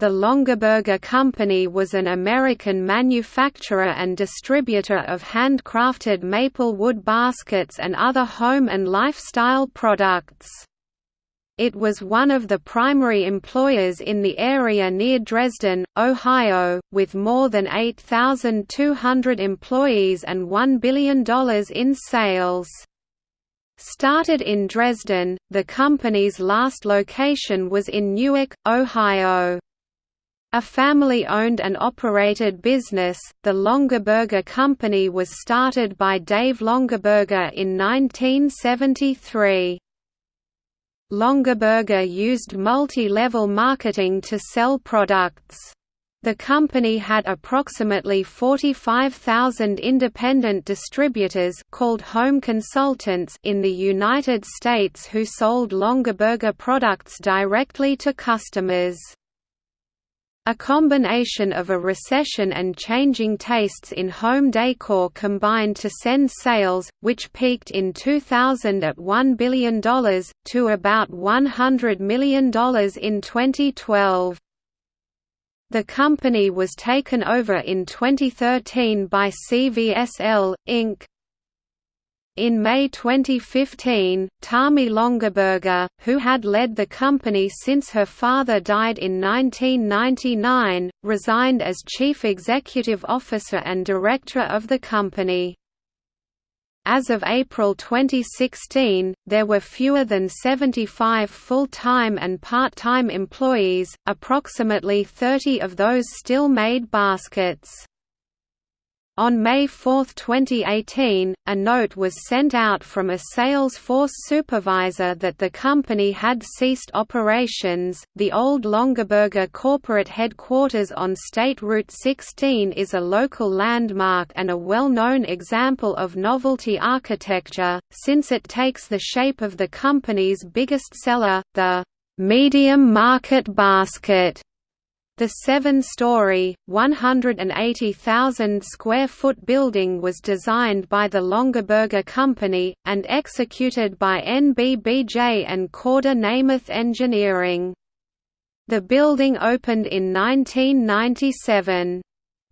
The Longaberger Company was an American manufacturer and distributor of handcrafted maple wood baskets and other home and lifestyle products. It was one of the primary employers in the area near Dresden, Ohio, with more than 8,200 employees and $1 billion in sales. Started in Dresden, the company's last location was in Newark, Ohio. A family-owned and operated business, the Longaberger Company was started by Dave Longaberger in 1973. Longaberger used multi-level marketing to sell products. The company had approximately 45,000 independent distributors called home consultants in the United States who sold Longaberger products directly to customers. A combination of a recession and changing tastes in home decor combined to send sales, which peaked in 2000 at $1 billion, to about $100 million in 2012. The company was taken over in 2013 by CVSL, Inc. In May 2015, Tami Longaberger, who had led the company since her father died in 1999, resigned as chief executive officer and director of the company. As of April 2016, there were fewer than 75 full-time and part-time employees, approximately 30 of those still made baskets. On May 4, 2018, a note was sent out from a Salesforce supervisor that the company had ceased operations. The old Longaberger corporate headquarters on State Route 16 is a local landmark and a well known example of novelty architecture, since it takes the shape of the company's biggest seller, the medium market basket. The seven-story, 180,000-square-foot building was designed by the Longaberger Company, and executed by NBBJ and Korda Nemeth Engineering. The building opened in 1997.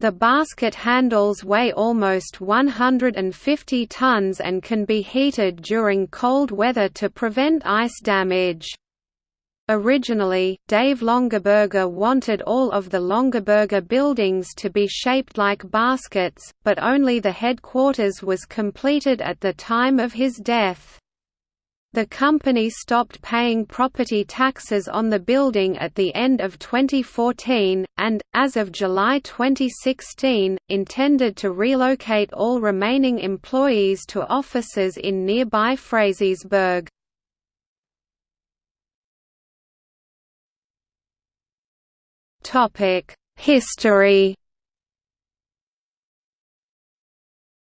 The basket handles weigh almost 150 tons and can be heated during cold weather to prevent ice damage. Originally, Dave Longaberger wanted all of the Longaberger buildings to be shaped like baskets, but only the headquarters was completed at the time of his death. The company stopped paying property taxes on the building at the end of 2014, and, as of July 2016, intended to relocate all remaining employees to offices in nearby Frazeysburg. History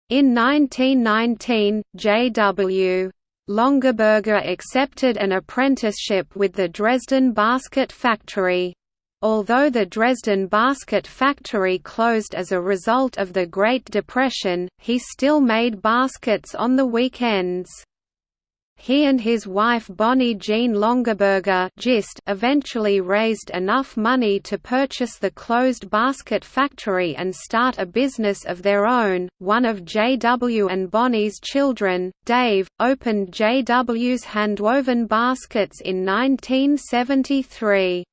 In 1919, J.W. Longaberger accepted an apprenticeship with the Dresden Basket Factory. Although the Dresden Basket Factory closed as a result of the Great Depression, he still made baskets on the weekends. He and his wife Bonnie Jean Longaberger eventually raised enough money to purchase the closed basket factory and start a business of their own. One of J.W. and Bonnie's children, Dave, opened J.W.'s handwoven baskets in 1973.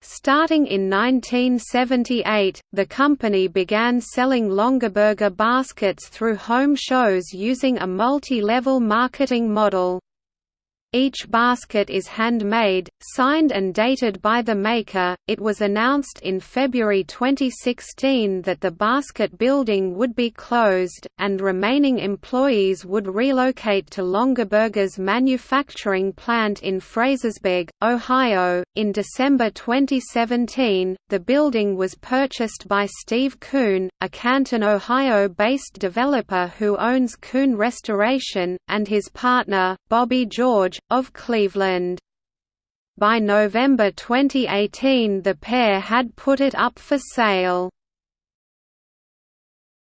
Starting in 1978, the company began selling Longaberger baskets through home shows using a multi-level marketing model. Each basket is handmade, signed and dated by the maker. It was announced in February 2016 that the basket building would be closed, and remaining employees would relocate to Longaberger's manufacturing plant in Frazeysburg, Ohio. In December 2017, the building was purchased by Steve Coon, a Canton, Ohio based developer who owns Coon Restoration, and his partner, Bobby George of Cleveland. By November 2018 the pair had put it up for sale.